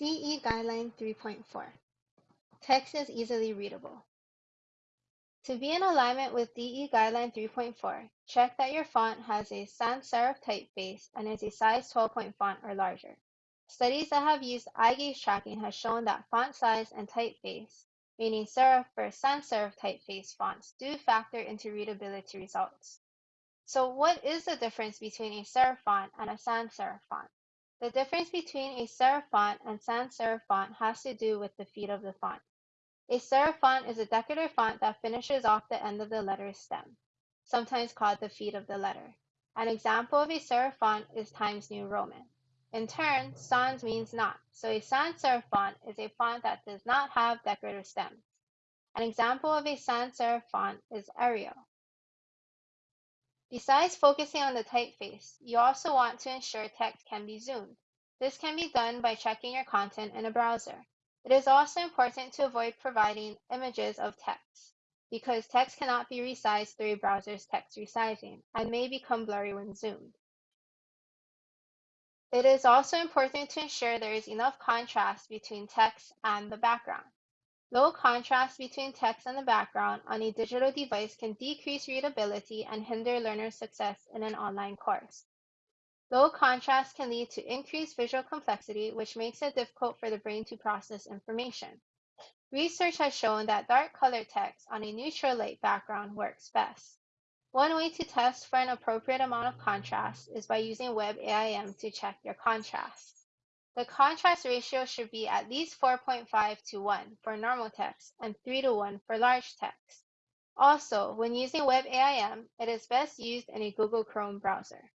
DE Guideline 3.4 Text is easily readable. To be in alignment with DE Guideline 3.4, check that your font has a sans serif typeface and is a size 12 point font or larger. Studies that have used eye gaze tracking have shown that font size and typeface, meaning serif versus sans serif typeface fonts, do factor into readability results. So what is the difference between a serif font and a sans serif font? The difference between a serif font and sans serif font has to do with the feet of the font. A serif font is a decorative font that finishes off the end of the letter's stem, sometimes called the feet of the letter. An example of a serif font is Times New Roman. In turn, sans means not, so a sans serif font is a font that does not have decorative stems. An example of a sans serif font is Arial. Besides focusing on the typeface, you also want to ensure text can be zoomed. This can be done by checking your content in a browser. It is also important to avoid providing images of text, because text cannot be resized through a browser's text resizing and may become blurry when zoomed. It is also important to ensure there is enough contrast between text and the background. Low contrast between text and the background on a digital device can decrease readability and hinder learner success in an online course. Low contrast can lead to increased visual complexity, which makes it difficult for the brain to process information. Research has shown that dark colored text on a neutral light background works best. One way to test for an appropriate amount of contrast is by using WebAIM to check your contrast. The contrast ratio should be at least 4.5 to 1 for normal text and 3 to 1 for large text. Also, when using WebAIM, it is best used in a Google Chrome browser.